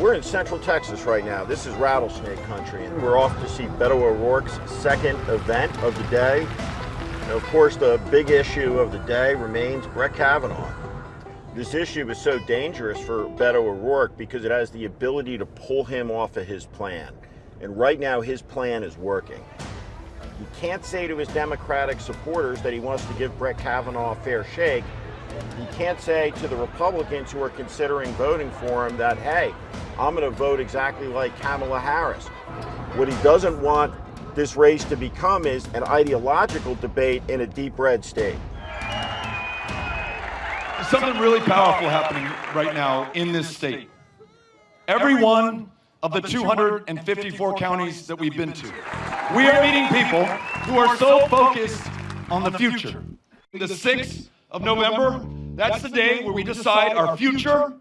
we're in Central Texas right now. This is rattlesnake country, and we're off to see Beto O'Rourke's second event of the day. And of course, the big issue of the day remains Brett Kavanaugh. This issue is so dangerous for Beto O'Rourke because it has the ability to pull him off of his plan. And right now, his plan is working. He can't say to his Democratic supporters that he wants to give Brett Kavanaugh a fair shake. He can't say to the Republicans who are considering voting for him that, hey, I'm going to vote exactly like Kamala Harris. What he doesn't want this race to become is an ideological debate in a deep red state. Something really powerful happening right now in this state. Every one of the 254 counties that we've been to, we are meeting people who are so focused on the future. The 6th of November, that's the day where we decide our future,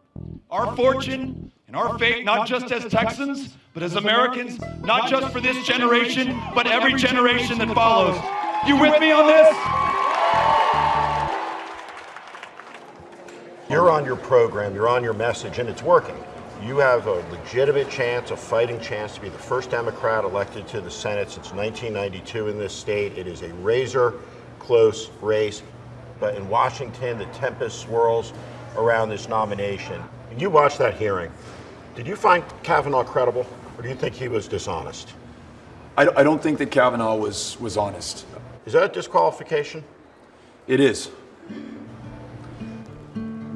our fortune, and our fate, not just as Texans, but as Americans, not just for this generation, but every generation that follows. You with me on this? You're on your program, you're on your message, and it's working. You have a legitimate chance, a fighting chance to be the first Democrat elected to the Senate since 1992 in this state. It is a razor close race, but in Washington, the tempest swirls around this nomination. You watched that hearing. Did you find Kavanaugh credible, or do you think he was dishonest? I, I don't think that Kavanaugh was, was honest. Is that a disqualification? It is.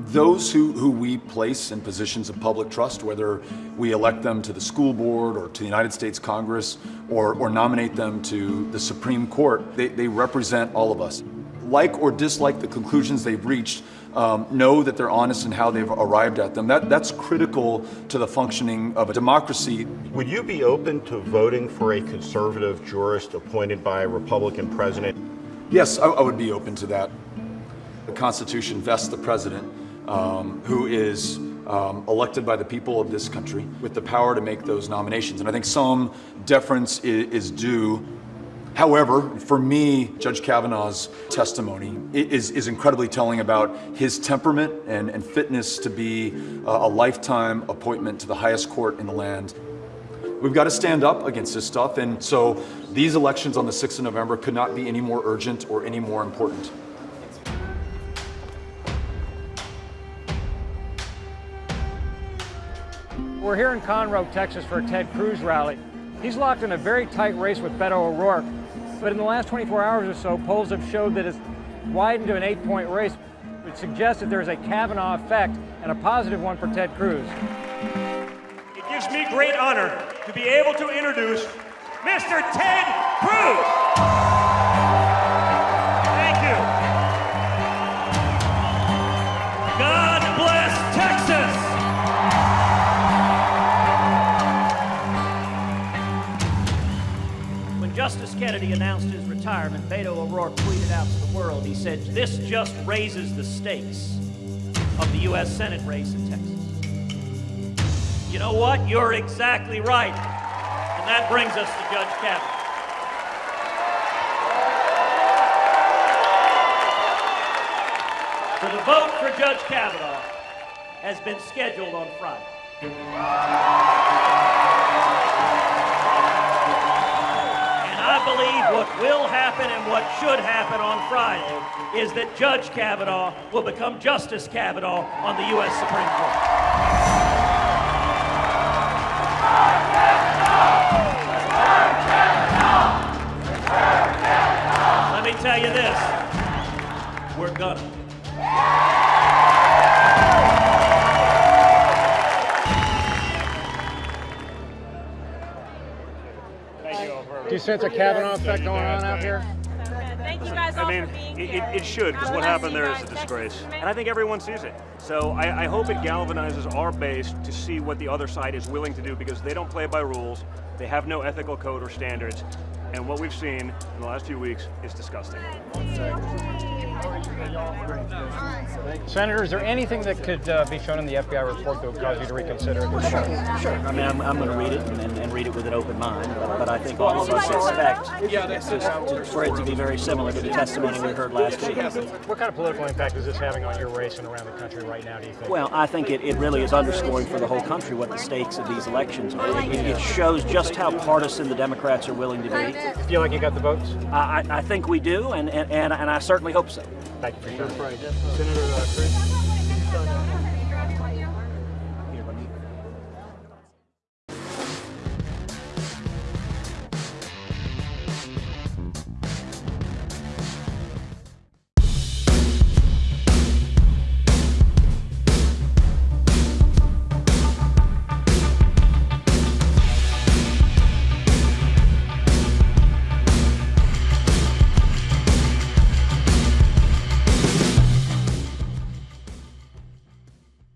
Those who, who we place in positions of public trust, whether we elect them to the school board or to the United States Congress or, or nominate them to the Supreme Court, they, they represent all of us. Like or dislike the conclusions they've reached, um, know that they're honest in how they've arrived at them. That, that's critical to the functioning of a democracy. Would you be open to voting for a conservative jurist appointed by a Republican president? Yes, I, I would be open to that. The Constitution vests the president, um, who is um, elected by the people of this country, with the power to make those nominations. And I think some deference is, is due However, for me, Judge Kavanaugh's testimony is, is incredibly telling about his temperament and, and fitness to be a, a lifetime appointment to the highest court in the land. We've got to stand up against this stuff, and so these elections on the 6th of November could not be any more urgent or any more important. We're here in Conroe, Texas for a Ted Cruz rally. He's locked in a very tight race with Beto O'Rourke, but in the last 24 hours or so, polls have showed that it's widened to an eight-point race, which suggests that there's a Kavanaugh effect and a positive one for Ted Cruz. It gives me great honor to be able to introduce Mr. Ted Cruz. Kennedy announced his retirement, Beto O'Rourke tweeted out to the world, he said, this just raises the stakes of the U.S. Senate race in Texas. You know what? You're exactly right. And that brings us to Judge Kavanaugh. So the vote for Judge Kavanaugh has been scheduled on Friday. I believe what will happen and what should happen on Friday is that Judge Kavanaugh will become Justice Kavanaugh on the U.S. Supreme Court. Let me tell you this. We're gonna. Do you sense a Kavanaugh effect going on out here? Thank you guys all I mean, for being it, here. it, it should, because what happened there is a guys. Thank you disgrace. And I think everyone sees it. So I, I hope it galvanizes our base to see what the other side is willing to do, because they don't play by rules, they have no ethical code or standards, and what we've seen in the last few weeks is disgusting. Senator, is there anything that could uh, be shown in the FBI report that would cause you to reconsider it? Sure. I mean, I'm, I'm going to read it and, and, and read it with an open mind, but, but I think all of us expect to, to, for it to be very similar to the testimony we heard last week. What kind of political impact is this having on your race and around the country right now, do you think? Well, I think it, it really is underscoring for the whole country what the stakes of these elections are. It, it shows just how partisan the Democrats are willing to be. feel like you got the votes? I, I I think we do, and, and, and, and I certainly hope so. Thank you for your time. Senator Cruz?